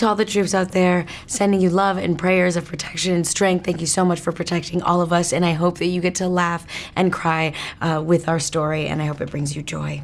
to all the troops out there, sending you love and prayers of protection and strength. Thank you so much for protecting all of us, and I hope that you get to laugh and cry uh, with our story, and I hope it brings you joy.